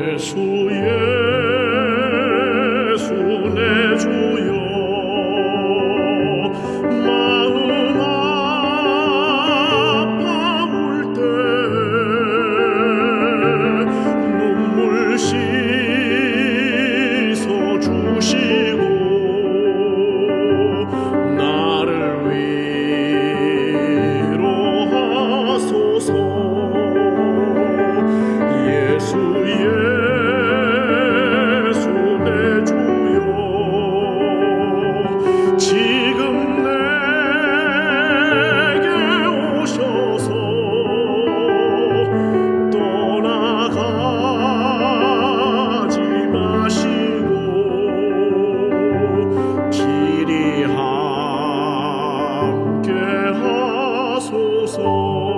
예수 예수 내 주. 지금 내게 오셔서 떠나가지 마시고 길이 함께 하소서.